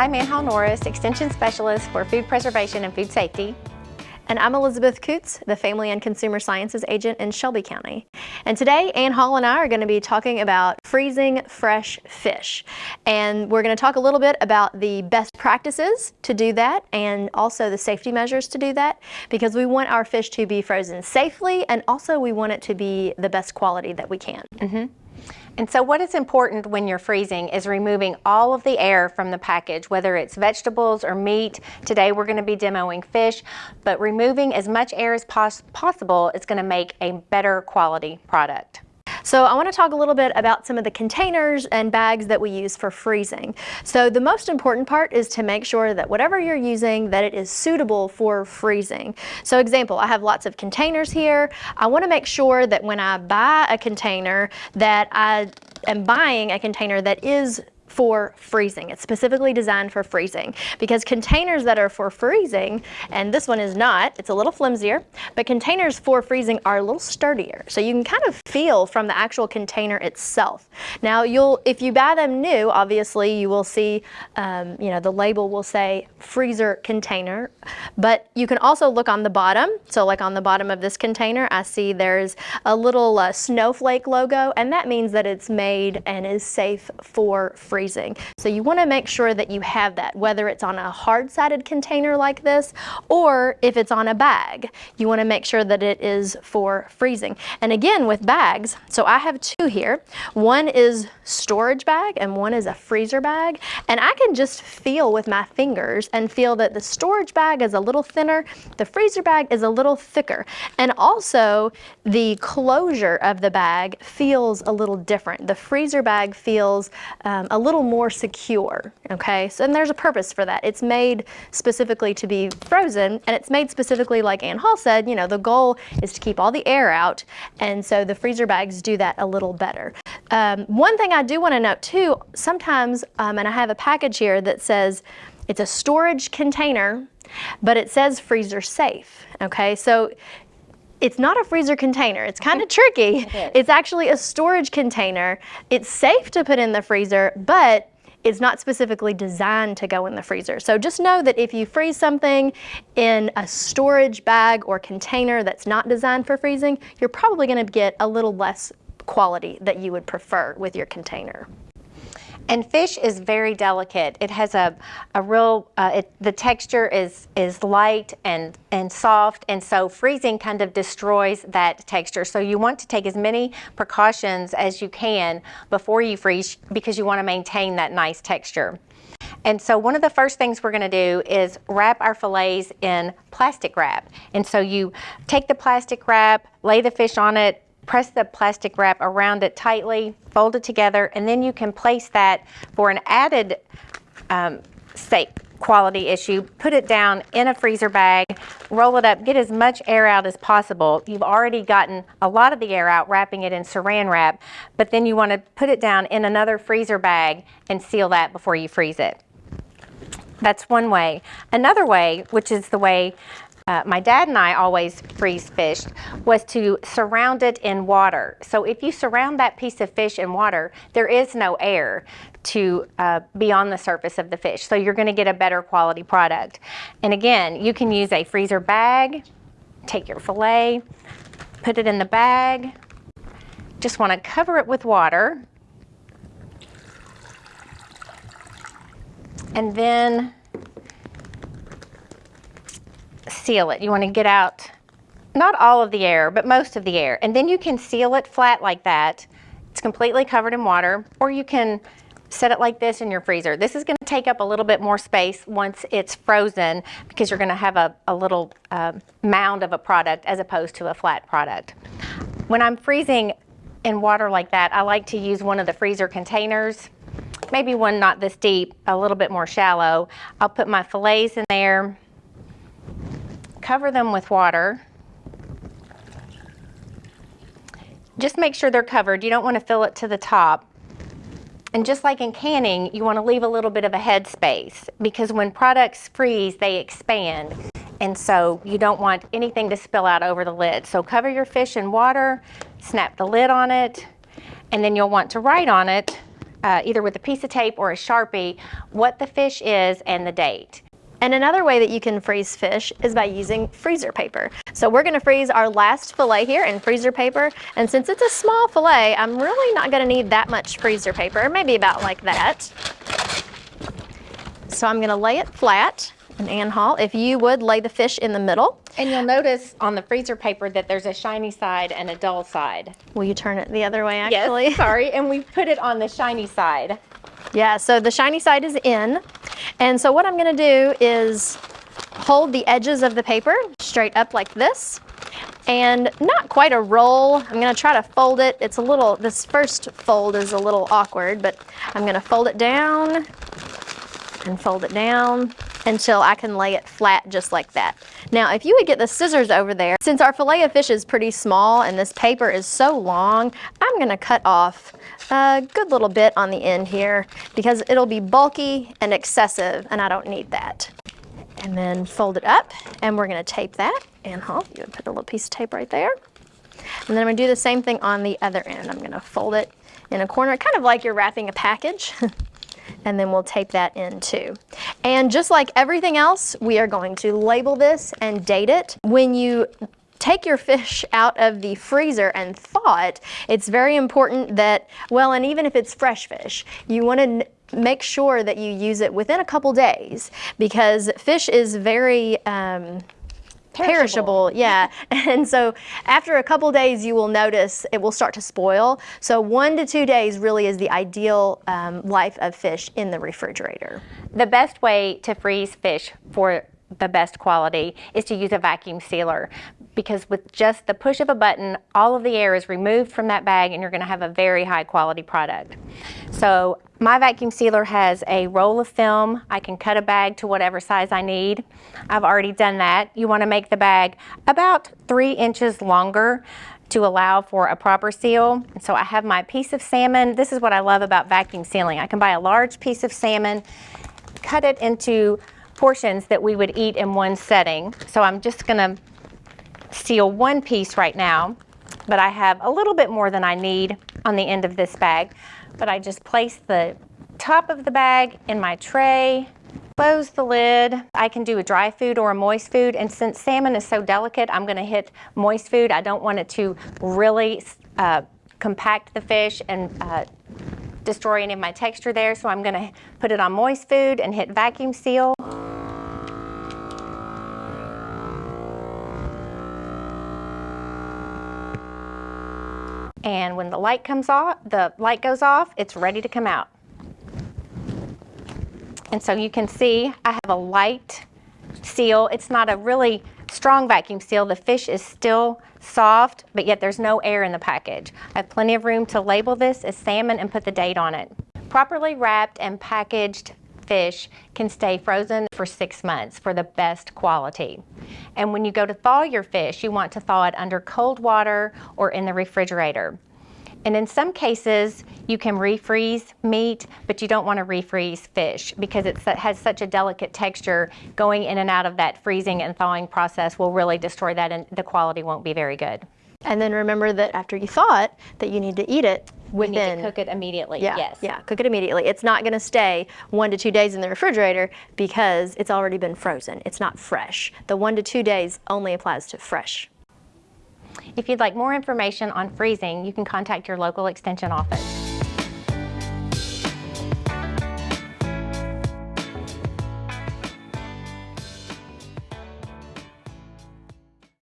I'm Ann Hall Norris, Extension Specialist for Food Preservation and Food Safety. And I'm Elizabeth Coots, the Family and Consumer Sciences Agent in Shelby County. And today, Ann Hall and I are going to be talking about freezing fresh fish. And we're going to talk a little bit about the best practices to do that and also the safety measures to do that because we want our fish to be frozen safely and also we want it to be the best quality that we can. Mm -hmm. And so what is important when you're freezing is removing all of the air from the package, whether it's vegetables or meat. Today we're gonna be demoing fish, but removing as much air as pos possible is gonna make a better quality product. So I want to talk a little bit about some of the containers and bags that we use for freezing. So the most important part is to make sure that whatever you're using that it is suitable for freezing. So example, I have lots of containers here. I want to make sure that when I buy a container that I am buying a container that is for freezing. It's specifically designed for freezing because containers that are for freezing, and this one is not, it's a little flimsier, but containers for freezing are a little sturdier. So you can kind of feel from the actual container itself. Now you'll, if you buy them new, obviously you will see, um, you know, the label will say freezer container, but you can also look on the bottom. So like on the bottom of this container, I see there's a little uh, snowflake logo, and that means that it's made and is safe for freezing freezing. So you want to make sure that you have that, whether it's on a hard-sided container like this, or if it's on a bag. You want to make sure that it is for freezing. And again, with bags, so I have two here. One is storage bag and one is a freezer bag. And I can just feel with my fingers and feel that the storage bag is a little thinner, the freezer bag is a little thicker. And also the closure of the bag feels a little different. The freezer bag feels um, a little little more secure, okay? So, and there's a purpose for that. It's made specifically to be frozen, and it's made specifically, like Ann Hall said, you know, the goal is to keep all the air out, and so the freezer bags do that a little better. Um, one thing I do want to note too, sometimes, um, and I have a package here that says it's a storage container, but it says freezer safe, okay? So it's not a freezer container. It's kind of tricky. It it's actually a storage container. It's safe to put in the freezer, but it's not specifically designed to go in the freezer. So just know that if you freeze something in a storage bag or container that's not designed for freezing, you're probably gonna get a little less quality that you would prefer with your container. And fish is very delicate. It has a, a real, uh, it, the texture is, is light and, and soft, and so freezing kind of destroys that texture. So you want to take as many precautions as you can before you freeze because you want to maintain that nice texture. And so one of the first things we're going to do is wrap our fillets in plastic wrap. And so you take the plastic wrap, lay the fish on it, press the plastic wrap around it tightly, fold it together, and then you can place that for an added um, safe quality issue, put it down in a freezer bag, roll it up, get as much air out as possible. You've already gotten a lot of the air out wrapping it in saran wrap, but then you want to put it down in another freezer bag and seal that before you freeze it. That's one way. Another way, which is the way uh, my dad and I always freeze fished was to surround it in water. So if you surround that piece of fish in water, there is no air to uh, be on the surface of the fish. So you're gonna get a better quality product. And again, you can use a freezer bag, take your filet, put it in the bag, just wanna cover it with water. And then seal it. You want to get out not all of the air, but most of the air. And then you can seal it flat like that. It's completely covered in water, or you can set it like this in your freezer. This is going to take up a little bit more space once it's frozen because you're going to have a, a little uh, mound of a product as opposed to a flat product. When I'm freezing in water like that, I like to use one of the freezer containers, maybe one not this deep, a little bit more shallow. I'll put my fillets in there cover them with water. Just make sure they're covered. You don't want to fill it to the top. And just like in canning, you want to leave a little bit of a head space because when products freeze, they expand. And so you don't want anything to spill out over the lid. So cover your fish in water, snap the lid on it, and then you'll want to write on it uh, either with a piece of tape or a Sharpie, what the fish is and the date. And another way that you can freeze fish is by using freezer paper. So we're gonna freeze our last fillet here in freezer paper. And since it's a small fillet, I'm really not gonna need that much freezer paper, maybe about like that. So I'm gonna lay it flat. And Ann Hall, if you would lay the fish in the middle, And you'll notice on the freezer paper that there's a shiny side and a dull side. will you turn it the other way actually? Yes, sorry, and we put it on the shiny side. Yeah, so the shiny side is in. And so what I'm gonna do is hold the edges of the paper straight up like this and not quite a roll. I'm gonna try to fold it. It's a little, this first fold is a little awkward, but I'm gonna fold it down and fold it down until I can lay it flat just like that. Now, if you would get the scissors over there, since our fillet of fish is pretty small and this paper is so long, I'm gonna cut off a good little bit on the end here because it'll be bulky and excessive and I don't need that. And then fold it up and we're gonna tape that. Ann Hall, you would put a little piece of tape right there. And then I'm gonna do the same thing on the other end. I'm gonna fold it in a corner, kind of like you're wrapping a package. and then we'll tape that in too. And just like everything else, we are going to label this and date it. When you take your fish out of the freezer and thaw it, it's very important that, well, and even if it's fresh fish, you want to make sure that you use it within a couple days because fish is very um, perishable. yeah. And so after a couple days, you will notice it will start to spoil. So one to two days really is the ideal um, life of fish in the refrigerator. The best way to freeze fish for the best quality is to use a vacuum sealer because with just the push of a button, all of the air is removed from that bag and you're gonna have a very high quality product. So my vacuum sealer has a roll of film. I can cut a bag to whatever size I need. I've already done that. You wanna make the bag about three inches longer to allow for a proper seal. So I have my piece of salmon. This is what I love about vacuum sealing. I can buy a large piece of salmon, cut it into portions that we would eat in one setting. So I'm just gonna seal one piece right now, but I have a little bit more than I need on the end of this bag. But I just place the top of the bag in my tray, close the lid. I can do a dry food or a moist food, and since salmon is so delicate, I'm gonna hit moist food. I don't want it to really uh, compact the fish and uh, destroy any of my texture there, so I'm gonna put it on moist food and hit vacuum seal. And when the light comes off, the light goes off, it's ready to come out. And so you can see I have a light seal. It's not a really strong vacuum seal. The fish is still soft, but yet there's no air in the package. I have plenty of room to label this as salmon and put the date on it. Properly wrapped and packaged fish can stay frozen for six months for the best quality. And when you go to thaw your fish, you want to thaw it under cold water or in the refrigerator. And in some cases, you can refreeze meat, but you don't want to refreeze fish because it has such a delicate texture. Going in and out of that freezing and thawing process will really destroy that and the quality won't be very good. And then remember that after you thaw it, that you need to eat it within. You need to cook it immediately, yeah, yes. Yeah, cook it immediately. It's not going to stay one to two days in the refrigerator because it's already been frozen. It's not fresh. The one to two days only applies to fresh. If you'd like more information on freezing, you can contact your local extension office.